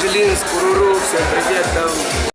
Жилинск, Уруру, всем привет там.